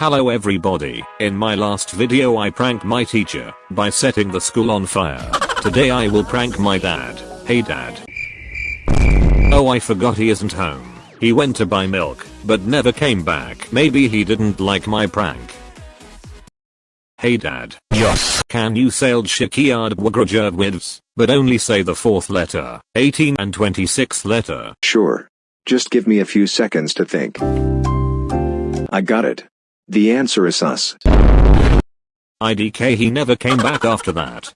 Hello everybody, in my last video I pranked my teacher by setting the school on fire. Today I will prank my dad. Hey dad. Oh I forgot he isn't home. He went to buy milk, but never came back. Maybe he didn't like my prank. Hey dad. Yes. Can you sail Shikiyard Wagrajerwivs, but only say the fourth letter, 18 and 26th letter. Sure. Just give me a few seconds to think. I got it. The answer is us. IDK he never came back after that.